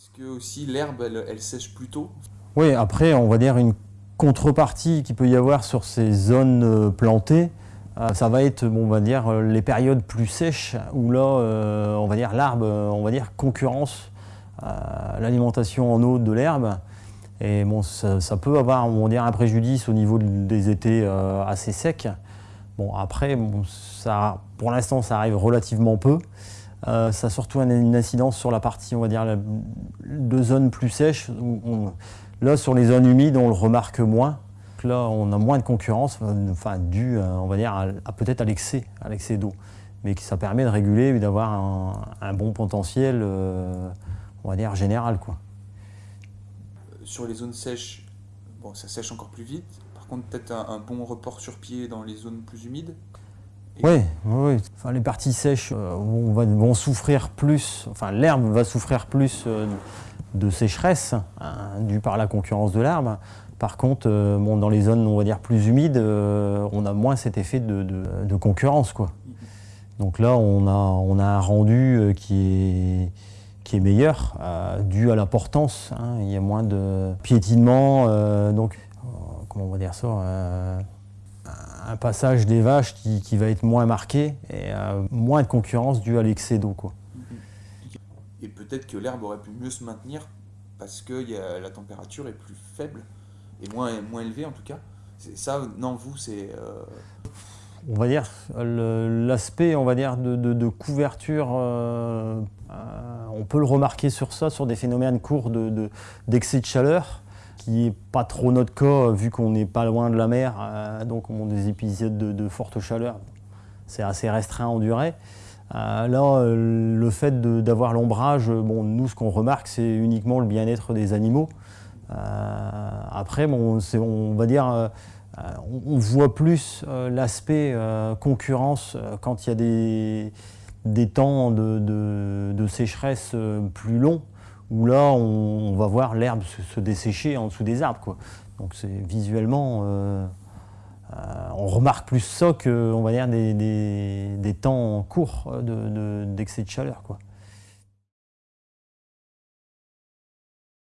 Est-ce que aussi l'herbe, elle, sèche plus tôt? Oui, après, on va dire une contrepartie qu'il peut y avoir sur ces zones euh, plantées, euh, ça va être, on va euh, les périodes plus sèches où là, on va dire, l'arbre, on va dire, concurrence l'alimentation en eau de l'herbe. Et bon, ça, peut avoir, on va un préjudice au niveau des étés assez secs. Bon, après, ça, pour l'instant, ça arrive relativement peu. Euh, ça a surtout une, incidence sur la partie, on va dire, de zones plus sèches. là, sur les zones humides, on le remarque moins. Là, on a moins de concurrence, enfin, dû, euh, on va dire, à, peut-être à l'excès, l'excès d'eau. Mais ça permet de réguler et d'avoir un, bon potentiel, euh, on va dire, général, quoi. Sur les zones sèches, bon, ça sèche encore plus vite. Par contre, peut-être un bon report sur pied dans les zones plus humides. Oui, oui, oui. Enfin, les parties sèches euh, vont, souffrir plus, enfin l'herbe va souffrir plus euh, de sécheresse hein, due par la concurrence de l'herbe. Par contre, euh, bon, dans les zones on va dire plus humides, on a moins cet effet de, de- de concurrence. Quoi. Donc là, on a, on a un rendu qui est, qui est meilleur, dû à la portance. hein. Il y a moins de piétinement, donc comment on va dire ça un passage des vaches qui, qui va être moins marqué et euh, moins de concurrence due à l'excès d'eau. quoi. Et peut-être que l'herbe aurait pu mieux se maintenir parce que y a- la température est plus faible et moins, moins élevée en tout cas. C'est ça, non, vous, c'est. euh, On va dire l'aspect, on va dire de, de- de couverture, euh, on peut le remarquer sur ça, sur des phénomènes courts de- de- d'excès de, chaleur, qui n'est pas trop notre cas euh, vu qu'on n'est pas loin de la mer, euh, donc on a des épisodes de, forte chaleur, c'est assez restreint en durée. Euh, là, le fait d'avoir l'ombrage, bon, nous, ce qu'on remarque, c'est uniquement le bien-être des animaux. Après, bon, on va dire, on, voit plus l'aspect concurrence quand il y a des, des temps de, de- de sécheresse plus longs, où là, on, va voir l'herbe se, dessécher en dessous des arbres. Donc, c'est visuellement, euh, euh, on remarque plus ça que, on va dire, des, temps courts de- de- d'excès de, chaleur.